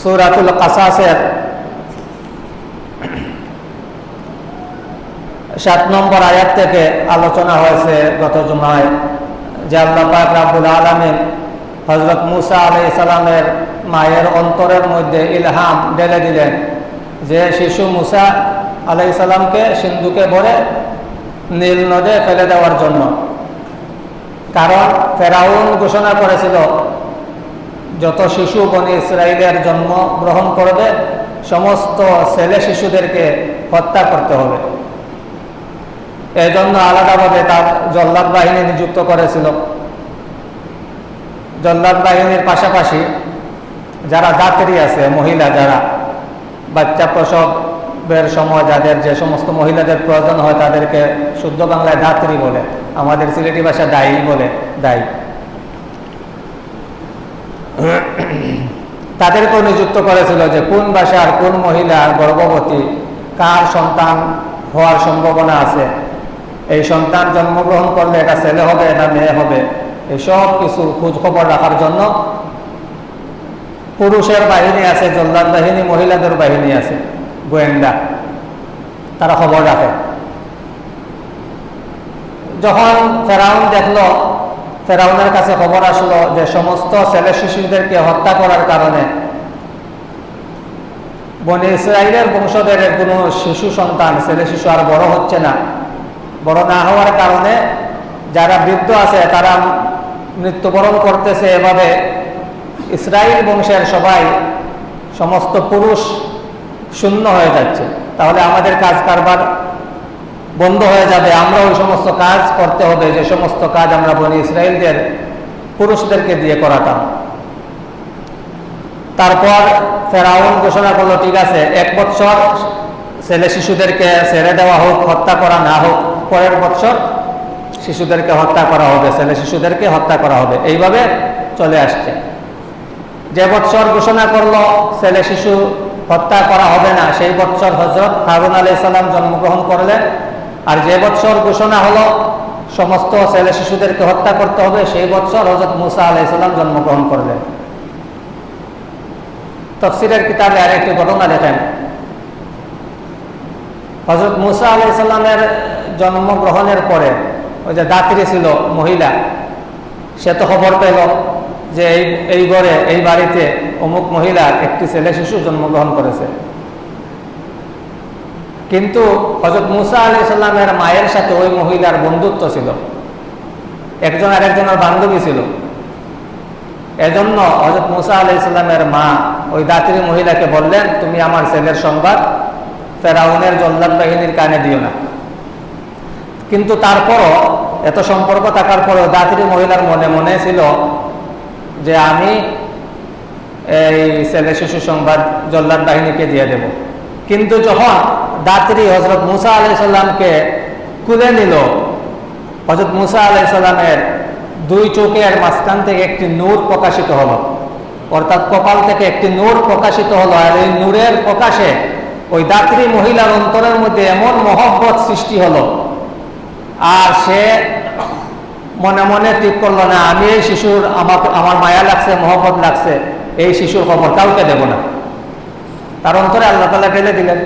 সুরাতুল কাসাসের সাত নম্বর আয়াত থেকে আলোচনা হয়েছে গত জুমায়, যে আল্লাহ পাক রাবুল আলমিন হজরত মুসা আলাই সালামের মায়ের অন্তরের মধ্যে ইলহাম ঢেলে দিলেন যে শিশু মুসা আলাই সালামকে সিন্ধুকে ভরে নীল নদে ফেলে দেওয়ার জন্য। কারণ ফেরাউন ঘোষণা করেছিল যত শিশু বনি ইসরায়েলের জন্ম গ্রহণ করবে, সমস্ত ছেলে শিশুদেরকে হত্যা করতে হবে। এই জন্য আলাদাভাবে তার জল্লাদ বাহিনী নিযুক্ত করেছিল। জল্লাদ বাহিনীর পাশাপাশি যারা দাত্রী আছে, মহিলা যারা, বাচ্চা প্রসবের সময় যাদের যে সমস্ত মহিলাদের প্রয়োজন হয় তাদেরকে শুদ্ধ বাংলায় দাত্রী বলে, আমাদের সিলেটি ভাষা দায়ী বলে, দায়ী। তাদেরকেও নিযুক্ত করেছিল যে কোন ভাষার কোন মহিলা গর্ভবতী, কার সন্তান হওয়ার সম্ভাবনা আছে? এই সন্তান জন্মগ্রহণ করলে এটা ছেলে হবে না মেয়ে হবে? এসব কিছু খোঁজ খবর রাখার জন্য পুরুষের বাহিনী আছে, জল্লাদ বাহিনী, মহিলাদের বাহিনী আছে, গোয়েন্দা। তারা খবর রাখে। যখন ফেরাউন দেখল ফেরাউনের কাছে খবর আসলো যে সমস্ত ছেলে শিশুদেরকে হত্যা করার কারণে। বনে ইসরায়েলের বংশধের কোনো শিশু সন্তান, ছেলে শিশু আর বড় হচ্ছে না। বড় না হওয়ার কারণে যারা বৃদ্ধ আছে, তারা মৃত্যুবরণ করতেছে এভাবে। ইসরায়েল বংশের সবাই সমস্ত পুরুষ শূন্য হয়ে যাচ্ছে। তাহলে আমাদের কাজ কারবার বন্ধ হয়ে যাবে আমরা ওই সমস্ত কাজ করতে হবে, যে সমস্ত কাজ আমরা বনি ইসরায়েলদের পুরুষদেরকে দিয়ে করাতাম। তারপর ফেরাউন ঘোষণা করল, ঠিক আছে, এক বছর ছেলে শিশুদেরকে ছেড়ে দেওয়া হোক, হত্যা করা না হোক, পরের বছর শিশুদেরকে হত্যা করা হবে, ছেলে শিশুদেরকে হত্যা করা হবে। এইভাবে চলে আসছে। যে বছর ঘোষণা করল, ছেলে শিশু হত্যা করা হবে না, সেই বছর হজরত হারুন আলাই সাল্লাম জন্মগ্রহণ করলেন। আর যে বছর ঘোষণা হলো, সমস্ত ছেলে শিশুদেরকে হত্যা করতে হবে, সেই বছর হজরত মুসা আলাই সাল্লাম জন্মগ্রহণ করলেন। তফসিরের কিতাবে আর একটি ঘটনা দেখেন। হজরত মুসা আলাই সাল্লামের জন্মগ্রহণের পরে ওই যে দাত্রী ছিল, মহিলা, সে তো খবর পেল যে এই এই ঘরে, এই বাড়িতে অমুক মহিলার একটি ছেলে শিশু জন্মগ্রহণ করেছে। কিন্তু হজরত মুসা আলি সাল্লামের মায়ের সাথে ওই মহিলার বন্ধুত্ব ছিল। একজন আর একজনের বান্ধবী ছিল। এজন্য হজরত মুসা আলি সাল্লামের মা ওই দাত্রী মহিলাকে বললেন, তুমি আমার ছেলের সংবাদ ফেরাউনের জল্লাদ বাহিনীর কানে দিও না। কিন্তু তারপরও, এত সম্পর্ক থাকার পরেও দাত্রী মহিলার মনে মনে ছিল যে আমি এই ছেলে শিশু সংবাদ জল্লাদ বাহিনীকে দিয়ে দেব। কিন্তু যখন দাত্রী হজরত মুসা আলাই সাল্লামকে কুলে নিল। হজরত মুসা আলাই সাল্লামের দুই চোখের মাঝখান থেকে একটি নূর প্রকাশিত হলো। অর্থাৎ কপাল থেকে একটি নূর প্রকাশিত হলো আর এই নূরের প্রকাশে ওই দাত্রী মহিলার অন্তরের মধ্যে এমন মহব্বত সৃষ্টি হলো। আর সে মনে মনে ঠিক করল, না, আমি এই শিশুর আমার আমার মায়া লাগছে, মহব্বত লাগছে, এই শিশুর খবর কাউকে দেব না। তার অন্তরে আল্লাহ তালা ঢেলে দিলেন।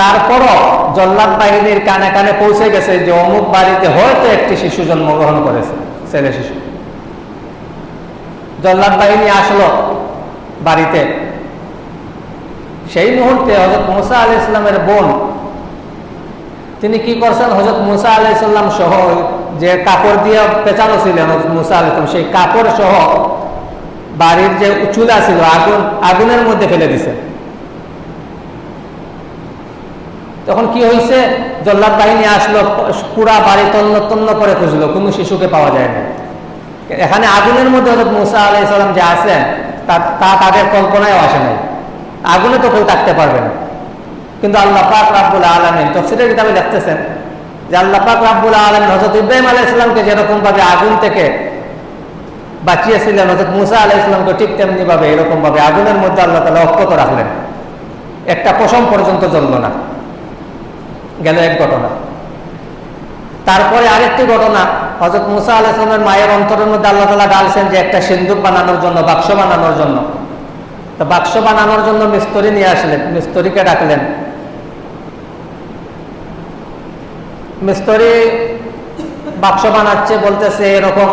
তারপরও জল্লাদ বাহিনীর কানে কানে পৌঁছে গেছে যে অমুক বাড়িতে হয়তো একটি শিশু জন্মগ্রহণ করেছে, ছেলে শিশু। জল্লাদ বাহিনী আসলো বাড়িতে। সেই মুহূর্তে হজরত মুসা আলি ইসলামের বোন, তিনি কি করছেন? হজরত মুসা আলি সাল্লাম সহ যে কাপড় দিয়ে পেঁচানো ছিলেন হজরত মুসা আলি সেই কাপড় সহ বাড়ির যে চুলা ছিল, আগুন, আগুনের মধ্যে ফেলে দিছে। তখন কি হয়েছে জল্লাদ বাহিনী আসলো, পুরা বাড়ি তন্ন তন্ন করে খুঁজলো, কোনো শিশুকে পাওয়া যায় না এখানে আগুনের মধ্যে হজরত মুসা আলাই সাল্লাম যে আছেন, তা তাদের কল্পনায় আসে নাই। আগুনে তো কেউ থাকতে পারবে না। কিন্তু আল্লাহ পাক রাব্বুল আলমিন তফসিলের কিতাবে দেখতেছেন যে আল্লাহ পাক রাব্বুল আলমিন হজরত ইব্রাহিম আলাহ ইসলামকে যেরকম ভাবে আগুন থেকে বাঁচিয়েছিলেন হজরত মুসা আলাহ ইসলামকে ঠিক তেমনি ভাবে, এরকম ভাবে আগুনের মধ্যে আল্লাহ তালা অক্ষত রাখলেন। একটা পশম পর্যন্ত জ্বলল না। গেল এক ঘটনা। তারপরে আরেকটি ঘটনা হজরত মুসা আলাইসলামের মায়ের অন্তরের মধ্যে আল্লাহ তালা ডালছেন যে একটা সিন্দুক বানানোর জন্য, বাক্স বানানোর জন্য। তো বাক্স বানানোর জন্য মিস্তরি নিয়ে আসলেন, মিস্তরিকে ডাকলেন। মিস্তরি বাক্স বানাচ্ছে, বলতেছে, এরকম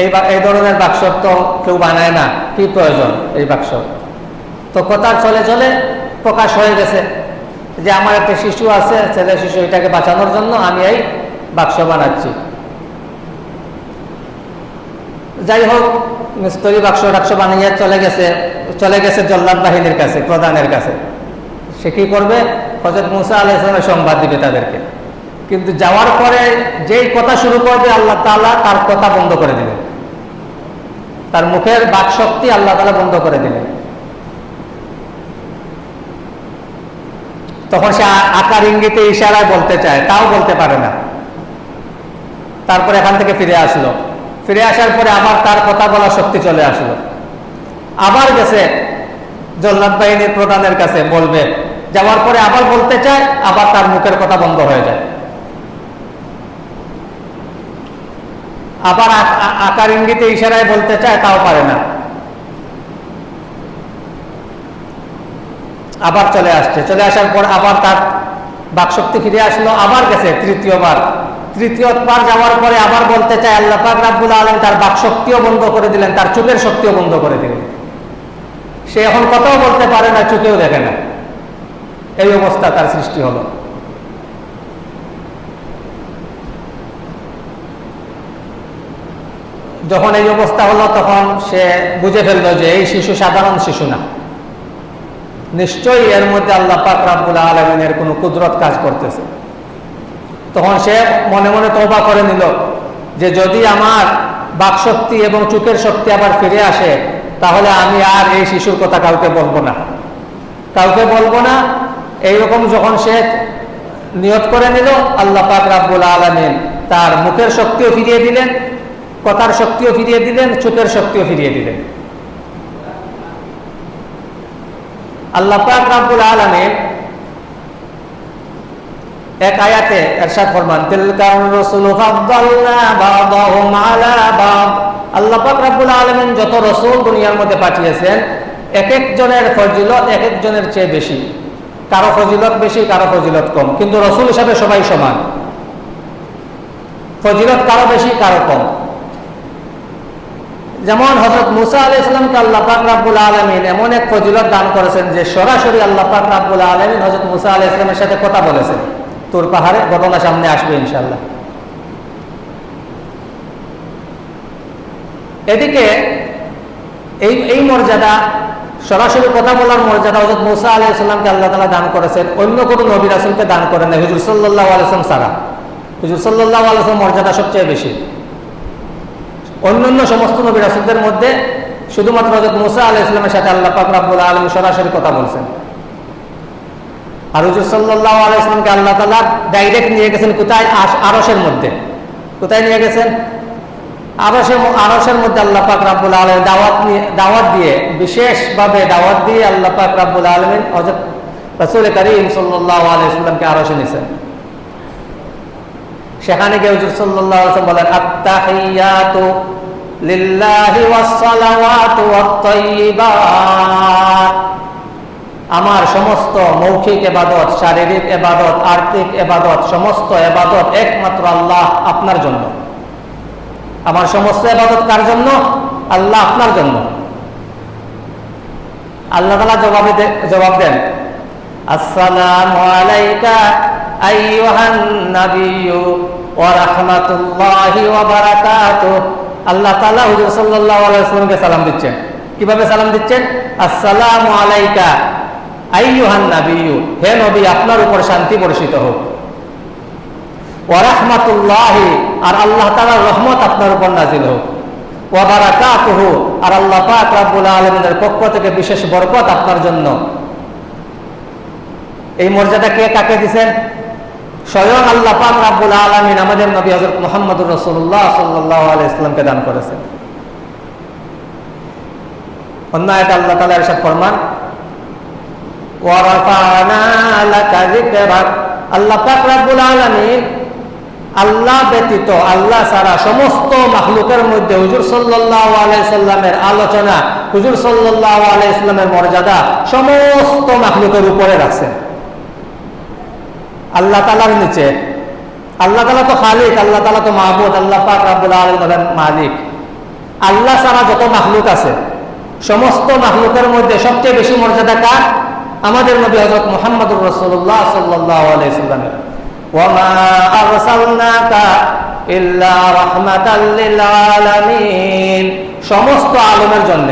এই এই ধরনের বাক্স তো কেউ বানায় না, কি প্রয়োজন এই বাক্স? তো কথা চলে চলে প্রকাশ হয়ে গেছে। যে আমার একটা শিশু আছে, ছেলে শিশু, এটাকে বাঁচানোর জন্য আমি এই বাক্স বানাচ্ছি। যাই হোক, মিস্তরি বাক্স টাক্স বানিয়ে চলে গেছে চলে গেছে জল্লাদ বাহিনীর কাছে, প্রধানের কাছে। সে কি করবে? হজরত মুসা আলাহ ইসলামের সংবাদ দিবে তাদেরকে। কিন্তু যাওয়ার পরে যেই কথা শুরু করবে, আল্লাহ তালা তার কথা বন্ধ করে দিবেন তার মুখের বাক শক্তি আল্লাহ তালা বন্ধ করে দিলেন তখন সে আকার ইঙ্গিতে ইশারায় বলতে চায়, তাও বলতে পারে না। তারপর এখান থেকে ফিরে আসলো। ফিরে আসার পরে আবার তার কথা বলার শক্তি চলে আসলো। আবার গেছে জল্লাদ বাহিনীর প্রধানের কাছে, বলবে, যাওয়ার পরে আবার বলতে চায়, আবার তার মুখের কথা বন্ধ হয়ে যায়। আবার আকার ইঙ্গিতে ইশারায় বলতে চায়, তাও পারে না। আবার চলে আসছে। চলে আসার পর আবার তার বাকশক্তি ফিরে আসলো, আবার গেছে তৃতীয়বার। তৃতীয়বার যাওয়ার পরে আবার বলতে চায়, আল্লাহ পাক রাব্বুল আলম তার বাকশক্তিও বন্ধ করে দিলেন, তার চোখের শক্তিও বন্ধ করে দিলেন। সে এখন কথাও বলতে পারে না, চোখেও দেখে না। এই অবস্থা তার সৃষ্টি হলো। যখন এই অবস্থা হলো, তখন সে বুঝে ফেলল যে এই শিশু সাধারণ শিশু না। নিশ্চয়ই এর মধ্যে আল্লাহ পাক রাব্বুল আলমিনের কোনো কুদরত কাজ করতেছে। তখন সে মনে মনে তবা করে নিল যে যদি আমার বাকশক্তি এবং চুকের শক্তি আবার ফিরে আসে, তাহলে আমি আর এই শিশুর কথা কাউকে বলব না। কাউকে বলব না, এইরকম যখন সে নিয়ত করে নিল, আল্লাহ পাক রাব্বুল আলমিন তার মুখের শক্তিও ফিরিয়ে দিলেন, কথার শক্তিও ফিরিয়ে দিলেন, চোখের শক্তিও ফিরিয়ে দিলেন। আল্লাহ পাক রাব্বুল এক আয়াতে এরশাদ ফরমান তিলকার রাসূল ফাদ্দালনা বা'দাহুম আলা বা'দ আল্লাহ পাক রাব্বুল আলামিন যত রাসূল দুনিয়ার মধ্যে পাঠিয়েছেন, এক একজনের ফজিলত এক একজনের চেয়ে বেশি। কারও ফজিলত বেশি, কারও ফজিলত কম। কিন্তু রসুল হিসাবে সবাই সমান। ফজিলত কারও বেশি, কারও কম। যেমন হজরত মুসা আলি ইসলামকে আল্লাহ পাক রাব্বুল আলমিন এমন এক ফজিলত দান করেছেন যে সরাসরি আল্লাহ পাক রাব্বুল আলমিন হজরত মুসা আলি ইসলামের সাথে কথা বলেছেন। তোর পাহাড়ে ঘটনা সামনে আসবে ইনশাল্লাহ এদিকে এই এই মর্যাদা, সরাসরি কথা বলার মর্যাদা হজরত মুসা আলি ইসলামকে আল্লাহ তালা দান করেছেন। অন্য কোনো নবী রাসুলকে দান করেন না। হুজুর সাল্লাহ আলসালাম সারা হুজুর সাল্লাহ আলসালাম মর্যাদা সবচেয়ে বেশি। অন্যান্য সমস্ত নবী রাসুলদের মধ্যে শুধুমাত্র হজরত মুসা আলি ইসলামের সাথে আল্লাহ পাক রাব্বুল আলম সরাসরি কথা বলছেন। আর হুজুর সাল্লাহ আলি ইসলামকে আল্লাহ তালা ডাইরেক্ট নিয়ে গেছেন কোথায়? আরসের মধ্যে। কোথায় নিয়ে গেছেন? আরসের আরসের মধ্যে আল্লাহ পাক রাব্বুল আলম দাওয়াত নিয়ে দাওয়াত দিয়ে, বিশেষভাবে দাওয়াত দিয়ে আল্লাহ পাক রাব্বুল আলমিন হজরত রসুল করিম সাল্লাহ আলি ইসলামকে আরসে নিয়েছেন সেখানে গিয়ে হুজুর সাল্লাল্লাহু আলাইহি ওয়াসাল্লাম বলেন, আত্তাহিয়াতু আমার সমস্ত মৌখিক এবাদত, শারীরিক এবাদত, আর্থিক এবাদত, সমস্ত এবাদত একমাত্র আল্লাহ আপনার জন্য। আমার সমস্ত এবাদত কার জন্য? আল্লাহ আপনার জন্য। আল্লাহ তালা জবাবে জবাব দেন, আসসালামু আলাইকা আল্লাহ তাআলা হুজুর সাল্লাল্লাহু আলাইহি ওয়াসাল্লামকে সালাম দিচ্ছেন। কীভাবে সালাম দিচ্ছেন? আসসালামু আলাইকা, আইয়ুহান নাবিয়্যু, হে নবী, আপনার উপর শান্তি বর্ষিত হোক। ওয়া রাহমাতুল্লাহি, আর আল্লাহ তাআলার রহমত আপনার উপর নাজিল হোক। ওয়া বারাকাতুহু, আর আল্লাহ পাক রব্বুল আলামিনের পক্ষ থেকে বিশেষ বরকত আপনার জন্য। এই মর্যাদা কে কাকে দিছেন? স্বয়ং আল্লাহ পাক আলামিন আমাদের নবী হযরত মুহাম্মদুর আলাইহি ইসলামকে দান করেছেন। আল্লাহ তাআলা ইরশাদ ফরমান আল্লাহ পাক আলামিন আল্লাহ ব্যতীত আল্লাহ ছাড়া সমস্ত মাহলুকের মধ্যে হুজুর সাল্লাহ আলোচনা, হুজুর সাল্লাহ আলাইসাল্লামের মর্যাদা সমস্ত মাহলুকের উপরে রাখছেন। আল্লাহ তালার নিচে আল্লাহ তালা তো খালিক আল্লাহ তালা তো মাহবুদ আল্লাহ পাক রাবুল আলমের মালিক আল্লাহ ছাড়া যত মাহলুক আছে সমস্ত মাহলুকের মধ্যে সবচেয়ে বেশি মর্যাদা কার আমাদের নবী হজরত মোহাম্মদুর রসুল্লাহ সাল্লাহ আলাইসাল্লামের وما أرسلناك إلا رحمة للعالمين সমস্ত আলমের জন্য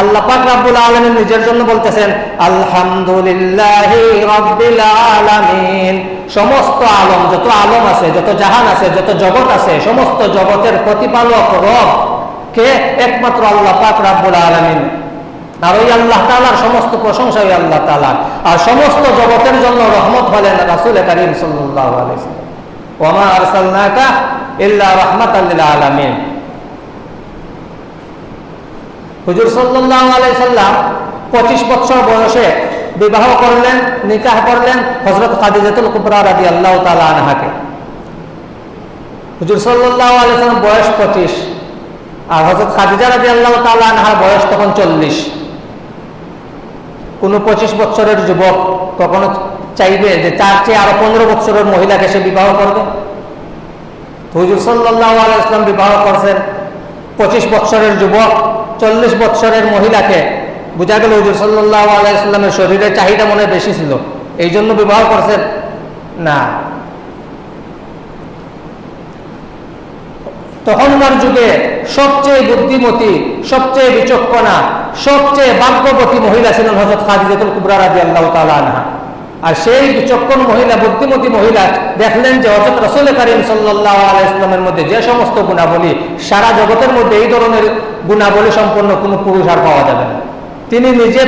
আল্লাহ পাক রাব্বুল আলামিন নিজের জন্য বলতেছেন, আলহামদুলিল্লাহ রাব্বিল আলামিন। সমস্ত আলম, যত আলম আছে, যত জাহান আছে, যত জগৎ আছে, সমস্ত জগতের প্রতিপালক রব কে? একমাত্র আল্লাহ পাক রাব্বুল আলামিন। আর ওই আল্লাহ তালার সমস্ত প্রশংসা ওই আল্লাহ তালার আর সমস্ত জগতের জন্য রহমত হলেন রাসুল করিম সাল্লাহ ওমা আরসালনাকা ইল্লা রহমত আল্লাহ আলমিন। হুজুর সাল্লাহ আলাইসাল্লাম পঁচিশ বছর বয়সে বিবাহ করলেন, নিকাহ করলেন হজরত খাদিজাতুল কুবরা রাদি আল্লাহ তালা আনহাকে। হুজুর সাল্লাহ আলাইসাল্লাম বয়স পঁচিশ আর হজরত খাদিজা রাজি আল্লাহ তালা বয়স তখন চল্লিশ। কোন পঁচিশ বছরের যুবক কখনো চাইবে যে তার চেয়ে আরও পনেরো বছরের মহিলাকে সে বিবাহ করবে? হুজুর সাল্লাহ আলাইসলাম বিবাহ করছেন। পঁচিশ বছরের যুবক চল্লিশ বছরের মহিলাকে, বোঝা গেল হুজুর সাল্লাহ আলাইস্লামের শরীরের চাহিদা মনে বেশি ছিল, এই জন্য বিবাহ করছেন? না। তখনকার যুগে সবচেয়ে বুদ্ধিমতী, সবচেয়ে বিচক্ষণা, সবচেয়ে ভাগ্যবতী মহিলা ছিলেন হজরত খাদিজাতুল কুবরা রাজি আল্লাহ তালা আর সেই বিচক্ষণ মহিলা, বুদ্ধিমতী মহিলা দেখলেন যে হজরত রসুল করিম সাল্লাহ আলাইসলামের মধ্যে যে সমস্ত গুণাবলী, সারা জগতের মধ্যে এই ধরনের গুণাবলী সম্পন্ন কোনো পুরুষ আর পাওয়া যাবে না। তিনি নিজে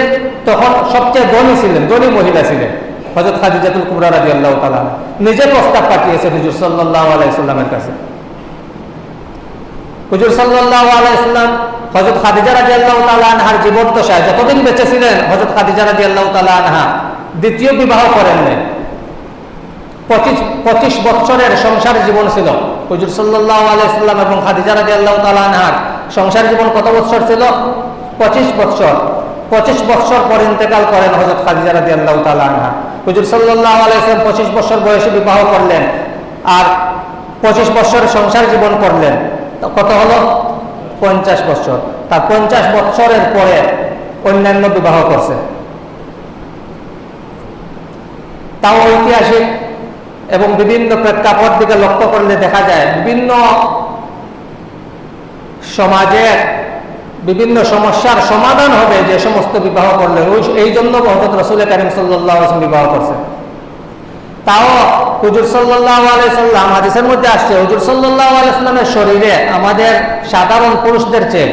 তখন সবচেয়ে ধনী ছিলেন, ধনী মহিলা ছিলেন হজরত খাদিজাতুল কুবরা রাজি আল্লাহ তালা নিজে প্রস্তাব পাঠিয়েছে হুজুর সাল্লাহ আলাইসাল্লামের কাছে। হুজুর সাল্লাহ আলাইসাল্লাম হজরত খাদিজা রাজি আল্লাহ তালাহার জীবদ্দশায় যতদিন বেঁচে ছিলেন হজরত খাদিজা রাজি আল্লাহ তালাহা দ্বিতীয় বিবাহ করেন নাই। পঁচিশ পঁচিশ বছরের সংসার জীবন ছিল। হুজুর সাল্লাহ আলাইসাল্লাম এবং খাদিজা রাজি আল্লাহ সংসার জীবন কত বছর ছিল? পঁচিশ বছর। পঁচিশ বছর পর ইন্তেকাল করেন হজরত খাদিজা রাজি আল্লাহ তালাহা হুজুর সাল্লাহ আলাইসাল্লাম পঁচিশ বছর বয়সে বিবাহ করলেন আর পঁচিশ বছর সংসার জীবন করলেন। কত হলো? পঞ্চাশ বছর। তার পঞ্চাশ বছরের পরে অন্যান্য বিবাহ করছে। তাও ঐতিহাসিক এবং বিভিন্ন প্রেক্ষাপট দিকে লক্ষ্য করলে দেখা যায় বিভিন্ন সমাজের বিভিন্ন সমস্যার সমাধান হবে যে সমস্ত বিবাহ করলে। এই জন্য হজরত রসুল করিম সাল্লাহ বিবাহ করছে। তাও হুজুর সাল্লাহ আলাইসাল্লাম হাদিসের মধ্যে আসছে, হুজুর সাল্লাহ আলাইসাল্লামের শরীরে আমাদের সাধারণ পুরুষদের চেয়ে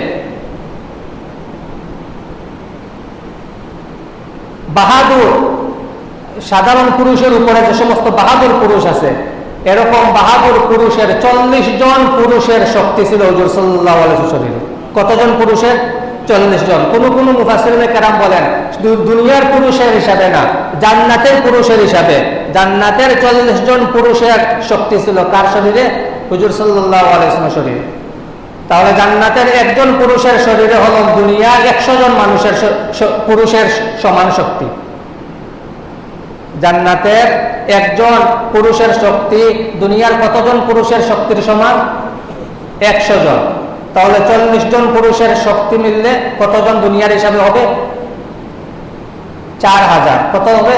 বাহাদুর সাধারণ পুরুষের উপরে যে সমস্ত বাহাদুর পুরুষ আছে, এরকম বাহাদুর পুরুষের চল্লিশ জন পুরুষের শক্তি ছিল হুজুর সাল্লাহ শরীরে কতজন পুরুষের? চল্লিশ জন। কোন কোন মুফাসিরিনে কেরাম বলেন দুনিয়ার পুরুষের হিসাবে না, জান্নাতের পুরুষের হিসাবে। জান্নাতের চল্লিশ জন পুরুষের শক্তি ছিল কার শরীরে? হুজুর সাল্লাহ আলাইসলামের শরীরে। তাহলে জান্নাতের একজন পুরুষের শরীরে হল দুনিয়ার একশো জন মানুষের পুরুষের সমান শক্তি। জান্নাতের একজন পুরুষের শক্তি, দুনিয়ার কতজন পুরুষের শক্তির সমান? একশো জন। তাহলে চল্লিশ জন পুরুষের শক্তি মিললে কতজন দুনিয়ার হিসাবে হবে? চার হাজার। কত হবে?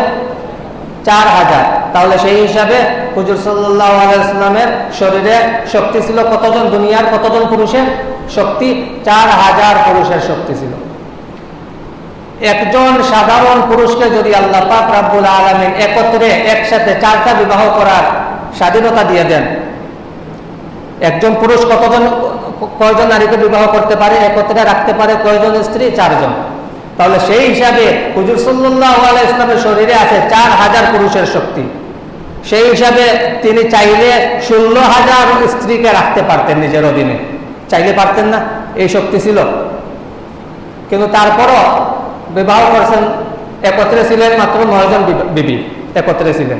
চার হাজার। তাহলে সেই হিসাবে হুজুর আলাইসলামের শরীরে শক্তি ছিল কতজন? দুনিয়ার কতজন পুরুষের শক্তি? চার হাজার পুরুষের শক্তি ছিল। একজন সাধারণ পুরুষকে যদি আল্লাহ পাক রাব্বুল আলমিন একত্রে একসাথে চারটা বিবাহ করার স্বাধীনতা দিয়ে দেন, একজন পুরুষ কতজন, কয়জন নারীকে বিবাহ করতে পারে, একত্রে রাখতে পারে, কয়জন স্ত্রী, চারজন? তাহলে সেই হিসাবে হুজুর সাল্লাহ ইসলামের শরীরে আছে চার হাজার পুরুষের শক্তি। সেই হিসাবে তিনি চাইলে ষোলো হাজার স্ত্রীকে রাখতে পারতেন নিজের অধীনে। চাইলে পারতেন না, এই শক্তি ছিল। কিন্তু তারপরও বিবাহ করছেন, একত্রে ছিলেন মাত্র নয়জন বিবি, একত্রে ছিলেন।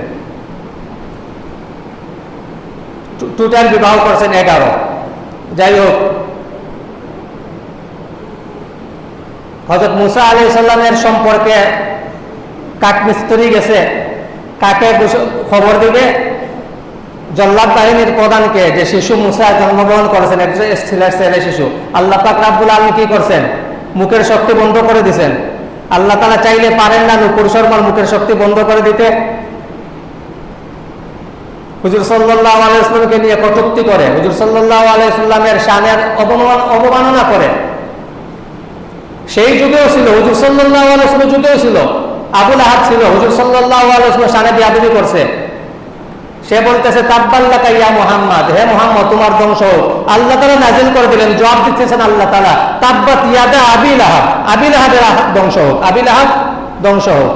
টোটাল বিবাহ করছেন এগারো। যাই হোক হজরত মুসা আলি সাল্লামের সম্পর্কে কাঠমিস্ত্রি গেছে, কাকে খবর দিবে? জল্লাদ বাহিনীর প্রধানকে, যে শিশু মুসা জন্মগ্রহণ করেছেন, একজন ছেলে শিশু। আল্লাহ পাক রাব্বুল আলম কি করছেন? মুখের শক্তি বন্ধ করে দিছেন। আল্লাহ তালা চাইলে পারেন না, নুপুর শর্মার মুখের শক্তি বন্ধ করে দিতে। হুজুর সাল্লাহ আলাইসলামকে নিয়ে কটুক্তি করে। হুজুর সাল্লাহ আলাইসাল্লামের অবমান অবমাননা করে। সেই যুগেও ছিল, হুজুর সাল্লাহ আলাইসলাম যুগেও ছিল। আবুল আহাদ ছিল, হুজুর সাল্লাহ আলাইসলাম শানে বিয়াদবি করছে। সে বলতেছে, তাব্বাল্লাকা ইয়া মুহাম্মদ, হে মুহাম্মদ, তোমার ধ্বংস হোক। আল্লাহ তাআলা নাজিল করে দিলেন, জবাব দিতেছেন আল্লাহ তালা তাব্বাত ইয়াদা আবি লাহাব। আবি লাহাবের ধ্বংস হোক, আবি লাহাব ধ্বংস হোক।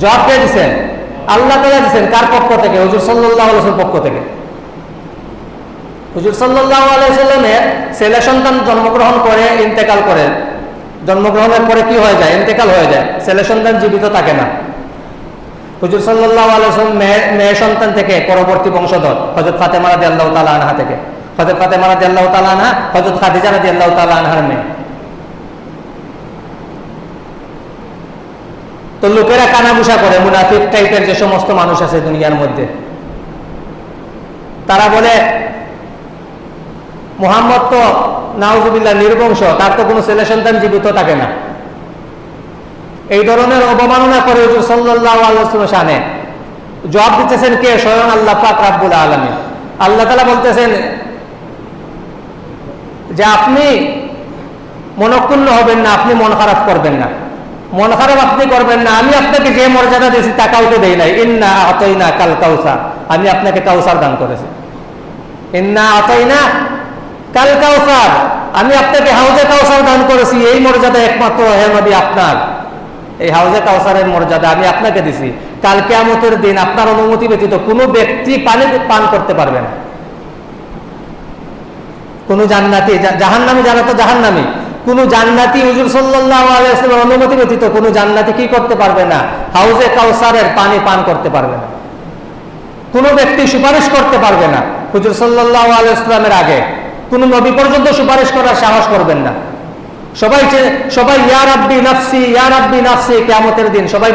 জবাব কে দিছেন? আল্লাহ তালা দিছেন কার পক্ষ থেকে? হুজুর আলাইহি ওয়াসাল্লাম পক্ষ থেকে। হুজুর সাল্লাল্লাহু আলাইহি সাল্লামের ছেলে সন্তান জন্মগ্রহণ করে, ইন্তেকাল করেন। জন্মগ্রহণের পরে কি হয়ে যায়? ইন্তেকাল হয়ে যায়। ছেলে সন্তান জীবিত থাকে না। হুজুর সাল্লাহ আলসালাম মেয়ে সন্তান থেকে পরবর্তী বংশধর হজরত ফাতেমা রাদি আল্লাহ তালা আনহা থেকে। হজরত ফাতেমা রাদি আল্লাহ তালা আনহা হজরত খাদিজা রাদি আল্লাহ তালা আনহার মেয়ে। তো লোকেরা কানাবুসা করে, মুনাফিক টাইপের যে সমস্ত মানুষ আছে দুনিয়ার মধ্যে। তারা বলে, মোহাম্মদ তো নাউজুবিল্লাহ নির্বংশ, তার তো কোনো ছেলে সন্তান জীবিত থাকে না। এই ধরনের অবমাননা করে হুজুর জবাব দিতেছেন কে? স্বয়ং আল্লাহ পাক রাব্বুল আলমী আল্লাহ তালা বলতেছেন, যে আপনি মনক্ষুণ্ণ হবেন না, আপনি মন খারাপ করবেন না। মন খারাপ আপনি করবেন না, আমি আপনাকে যে মর্যাদা দিয়েছি তা কাউকে দেই নাই। ইন্না আতইনা কাল কাউসার, আমি আপনাকে কাউসার দান করেছি। ইন্না আতইনা কাল কাউসার, আমি আপনাকে হাউজে কাউসার দান করেছি। এই মর্যাদা একমাত্র হে আপনার। এই হাউজে কাউসারের মর্যাদা আমি আপনাকে দিছি। কাল কেয়ামতের দিন আপনার অনুমতি ব্যতীত কোনো ব্যক্তি পানি পান করতে পারবে না। কোন জান্নাতি জাহান্নামি যারা তো জাহান্নামি, কোন জান্নাতি হুজুর সাল্লাহ অনুমতি ব্যতীত কোন জান্নাতি কি করতে পারবে না? হাউজে কাউসারের পানি পান করতে পারবে না। কোন ব্যক্তি সুপারিশ করতে পারবে না। হুজুর সাল্লাহ আলাইসলামের আগে কোন নবী পর্যন্ত সুপারিশ করার সাহস করবেন না। সবাই সবাই ইয়ার আব্বি নাফসি ইয়ার আব্বি নাফসি কেমতের দিন। সবাই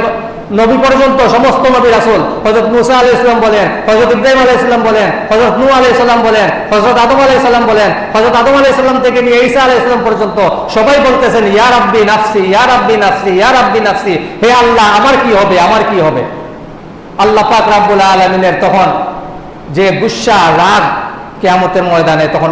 নবী পর্যন্ত, সমস্ত নবী রাসুল হজরত মুসা আলি ইসলাম বলেন হজরত ইব্রাহিম আলাই ইসলাম বলেন হজরত নু আলাই সাল্লাম বলেন হজরত আদম আলাই সাল্লাম বলেন হজরত আদম আলাই সাল্লাম থেকে নিয়ে ঈসা আলাই ইসলাম পর্যন্ত সবাই বলতেছেন ইয়ার আব্বি নাফসি ইয়ার আব্বি নাফসি ইয়ার আব্বি নাফসি। হে আল্লাহ, আমার কি হবে, আমার কি হবে? আল্লাহ পাক রাব্বুল আলমিনের তখন যে গুসা, রাগ কেয়ামতের ময়দানে তখন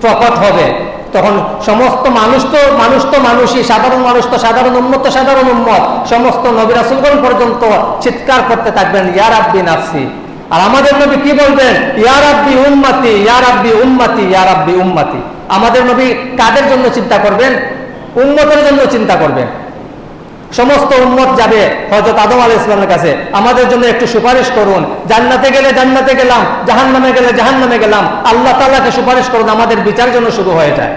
প্রকট হবে। তখন সমস্ত মানুষ তো মানুষ তো মানুষই, সাধারণ মানুষ তো সাধারণ উন্মত সাধারণ উন্মত সমস্ত নবী রাসুলগণ পর্যন্ত চিৎকার করতে থাকবেন ইয়ার আব্দি নাসি আর আমাদের নবী কি বলবেন? ইয়ার আব্দি উম্মাতি ইয়ার আব্দি উম্মাতি ইয়ার আব্দি উম্মাতি। আমাদের নবী কাদের জন্য চিন্তা করবেন? উন্মতের জন্য চিন্তা করবেন। সমস্ত উন্মত যাবে হজরত আদম আল ইসলামের কাছে। আমাদের জন্য একটু সুপারিশ করুন। জান্নাতে গেলে জান্নাতে গেলাম জাহান নামে গেলে জাহান নামে গেলাম। আল্লাহ তাল্লাহকে সুপারিশ করুন, আমাদের বিচার জন্য শুরু হয়ে যায়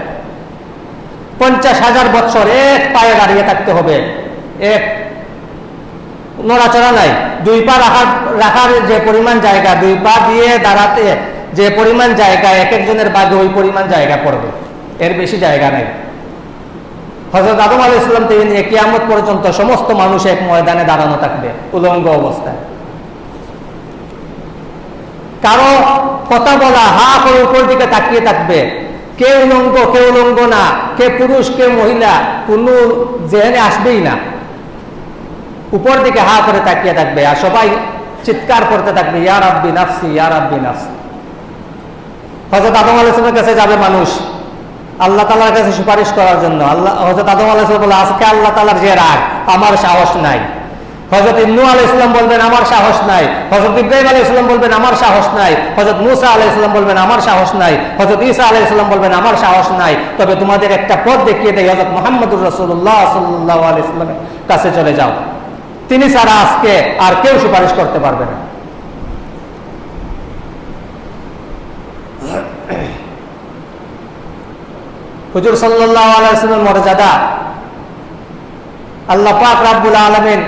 পঞ্চাশ হাজার বছর এক পায়ে দাঁড়িয়ে থাকতে হবে। এক নড়াচড়া নাই। দুই পা রাখার রাখার যে পরিমাণ জায়গা, দুই পা দিয়ে দাঁড়াতে যে পরিমাণ জায়গা, এক একজনের বাদে ওই পরিমাণ জায়গা পড়বে। এর বেশি জায়গা নাই। হজরত আদম আলী ইসলাম থেকে নিয়ে কিয়ামত পর্যন্ত সমস্ত মানুষ এক ময়দানে দাঁড়ানো থাকবে, উলঙ্গ অবস্থায়। কারও কথা বলা, হা করে উপর দিকে তাকিয়ে থাকবে, কে উলঙ্গ কে উলঙ্গ না, কে পুরুষ, কে মহিলা, কোন জেনে আসবেই না। উপর দিকে হা করে তাকিয়ে থাকবে আর সবাই চিৎকার করতে থাকবে ইয়ার আব্বি নাফসি ইয়ার আব্বি নাফসি। হজরত আদম আলাইসলামের কাছে যাবে মানুষ আল্লাহ তালার কাছে সুপারিশ করার জন্য। আল্লাহ হজরত আদম আলাইসলাম বলে আজকে আল্লাহ তালার যে রাগ, আমার সাহস নাই। হজরত ইন্নু আলাই ইসলাম বলবেন, আমার সাহস নাই। হজরত ইব্রাহিম আলাই ইসলাম বলবেন, আমার সাহস নাই। হজরত মুসা আলাই ইসলাম বলবেন, আমার সাহস নাই। হজরত ইসা আলাই ইসলাম বলবেন, আমার সাহস নাই। তবে তোমাদের একটা পথ দেখিয়ে দেয় হজরত মোহাম্মদুর রসুল্লাহ সাল্লাহ আলাই ইসলামের কাছে চলে যাও। তিনি ছাড়া আজকে আর কেউ সুপারিশ করতে পারবে না। হুজুর আলাইসলামের মর্যাদা। আল্লাহ পাক রাব্বুল আলমিন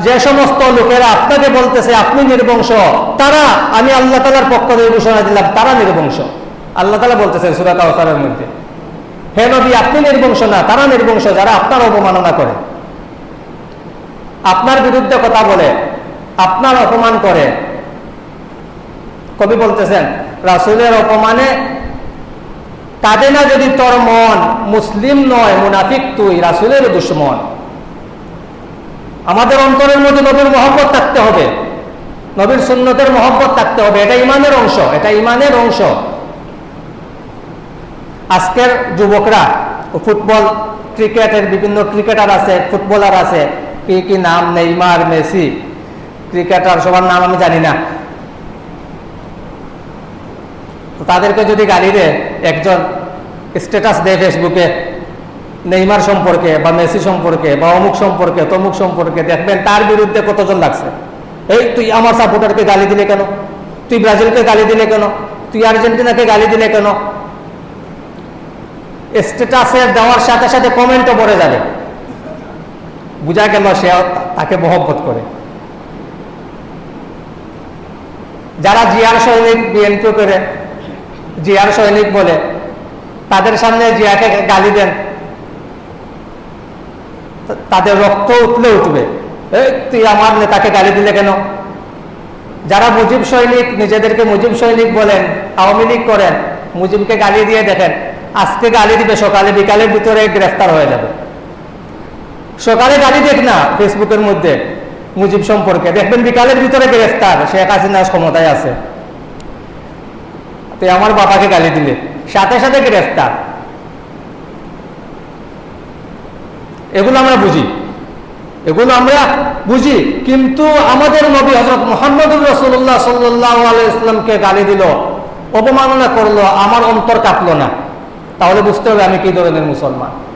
যে সমস্ত লোকেরা আপনাকে বলতেছে, আপনি নির্বংশ। তারা, আমি আল্লাহ তাআলার পক্ষ থেকে ঘোষণা দিলাম, তারা নির্বংশ। আল্লাহ তাআলা বলতেছেন সূরা কাউসারের মধ্যে, হে নবী, আপনি নির্বংশ না, তারা নির্বংশ যারা আপনার অবমাননা করে। আপনার বিরুদ্ধে কথা বলে আপনার অপমান করে। কবি বলতেছেন, রাসুলের অপমানে কাঁদে না যদি তোর মন, মুসলিম নয়, মুনাফিক তুই রাসুলের দুশ্মন। আমাদের অন্তরের মধ্যে নবীর মহব্বত থাকতে হবে। নবীর সুন্নতের মহব্বত থাকতে হবে। এটা ইমানের অংশ, এটা ইমানের অংশ। আজকের যুবকরা, ফুটবল ক্রিকেটের বিভিন্ন ক্রিকেটার আছে, ফুটবলার আছে, কি কি নাম, নেইমার, মেসি ক্রিকেটার, সবার নাম আমি জানি না। তাদেরকে যদি গালি দেয় একজন স্ট্যাটাস দেয় ফেসবুকে নেইমার সম্পর্কে বা মেসি সম্পর্কে বা অমুক সম্পর্কে, তমুক সম্পর্কে, দেখবেন তার বিরুদ্ধে কতজন লাগছে। এই তুই আমার সাপোর্টারকে গালি দিলে কেন? তুই ব্রাজিলকে গালি দিলে কেন? তুই আর্জেন্টিনাকে গালি দিলে কেন? স্ট্যাটাসে দেওয়ার সাথে সাথে কমেন্টও পড়ে যাবে। বুঝা গেল সে তাকে মহব্বত করে। যারা জিয়ার সৈনিক বিএনপি করে, জিয়ার সৈনিক বলে, তাদের সামনে জিয়াকে গালি দেন। তাদের রক্ত উঠলে উঠবে। তুই আমার নেতাকে গালি দিলে কেন? যারা মুজিব সৈনিক, নিজেদেরকে মুজিব সৈনিক বলেন, আওয়ামী লীগ করেন, মুজিবকে গালি দিয়ে দেখেন, আজকে গালি দিবে, সকালে বিকালের ভিতরে গ্রেফতার হয়ে যাবে। সকালে গালি দেখ না, ফেসবুকের মধ্যে। মুজিব সম্পর্কে। দেখবেন বিকালের ভিতরে গ্রেফতার। শেখ হাসিনা ক্ষমতায় আছে। তুই আমার বাবাকে গালি দিলে। সাথে সাথে গ্রেফতার। এগুলো আমরা বুঝি। এগুলো আমরা বুঝি। কিন্তু আমাদের নবী হজরত মোহাম্মদুর রসুল্লাহ সাল্লাহ আলাইসলামকে গালি দিল, অবমাননা করল, আমার অন্তর কাঁপলো না। তাহলে বুঝতে হবে আমি কি ধরনের মুসলমান।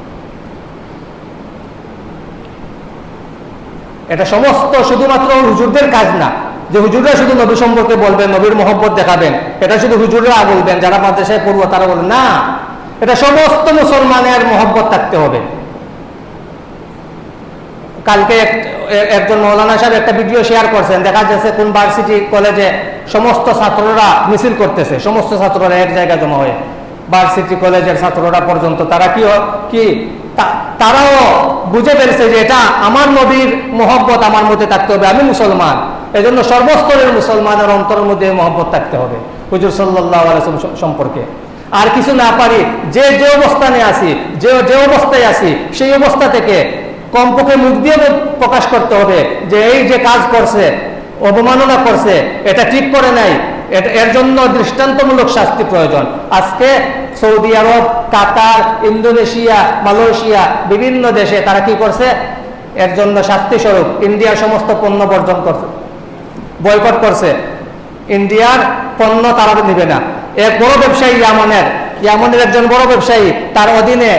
এটা সমস্ত শুধুমাত্র হুজুরদের কাজ না, যে হুজুররা শুধু নবী সম্পর্কে বলবেন, নবীর মহব্বত দেখাবেন, এটা শুধু হুজুররা বলবেন, যারা মাদ্রাসায় পড়ব তারা বলবেন, না। এটা সমস্ত মুসলমানের মহব্বত থাকতে হবে। কালকে একজন মৌলানা সাহেব একটা ভিডিও শেয়ার করছেন, দেখা যাচ্ছে কোন ভার্সিটি কলেজে সমস্ত ছাত্ররা মিছিল করতেছে, সমস্ত ছাত্ররা এক জায়গায় জমা হয়ে। ভার্সিটি কলেজের ছাত্ররা পর্যন্ত, তারা কি কি তারাও বুঝে পেরেছে যে এটা আমার নবীর মহব্বত আমার মধ্যে থাকতে হবে, আমি মুসলমান। এই জন্য সর্বস্তরের মুসলমানের অন্তরের মধ্যে মহব্বত থাকতে হবে, হুজুর সাল্লাহ সম্পর্কে। আর কিছু না পারি, যে যে অবস্থানে আছি, যে যে অবস্থায় আছি, সেই অবস্থা থেকে কমপক্ষে মুখ দিয়ে প্রকাশ করতে হবে যে, এই যে কাজ করছে, অবমাননা করছে, এটা ঠিক করে নাই এর জন্য দৃষ্টান্তমূলক শাস্তি প্রয়োজন। আজকে Saudi Arab, Qatar, Indonesia, Malaysia বিভিন্ন দেশে তারা কি করছে? এর জন্য শাস্তি স্বরূপ ইন্ডিয়ার সমস্ত পণ্য বর্জন করছে। বয়কট করছে। ইন্ডিয়ার পণ্য তারা নিবে না। এক বড় ব্যবসায়ী ইয়ামনের ইয়ামনের একজন বড় ব্যবসায়ী, তার অধীনে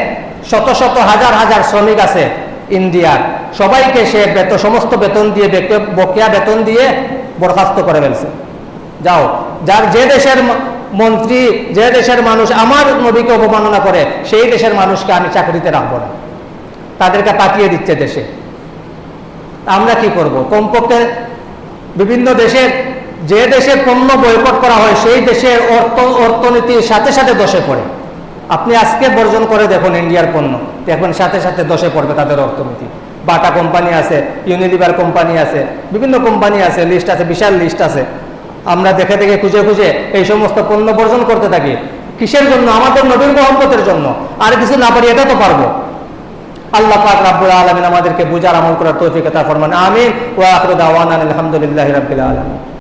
শত শত হাজার হাজার শ্রমিক আছে ইন্ডিয়ার। সবাইকে সে বেতন সমস্ত বেতন দিয়ে বকেয়া বেতন দিয়ে বরখাস্ত করে ফেলছে। যাও। যার যে দেশের মন্ত্রী, যে দেশের মানুষ আমার নবীকে অবমাননা করে, সেই দেশের মানুষকে আমি চাকরিতে রাখব না। তাদেরকে পাঠিয়ে দিচ্ছে দেশে। আমরা কি করব? কমপক্ষে বিভিন্ন দেশের যে দেশে পণ্য বয়কট করা হয়, সেই দেশের অর্থ, অর্থনীতির সাথে সাথে দশে পড়ে। আপনি আজকে বর্জন করে দেখুন ইন্ডিয়ার পণ্য। দেখবেন সাথে সাথে দশে পড়বে তাদের অর্থনীতি। বাটা কোম্পানি আছে ইউনিলিভার কোম্পানি আছে, বিভিন্ন কোম্পানি আছে লিস্ট আছে, বিশাল লিস্ট আছে। আমরা দেখে দেখে খুঁজে খুঁজে এই সমস্ত পণ্য বর্জন করতে থাকি। কিসের জন্য? আমাদের নবীর মোহাম্মতের জন্য। আর কিছু না পারি, এটা তো পারব। আল্লাহ পাক রাব্বুল আলামিন আমাদেরকে বুঝার আমল করার তৌফিক আতা ফরমান আমিন। ওয়া আখিরু দাওয়ানা আলহামদুলিল্লাহি রাব্বিল আলামিন।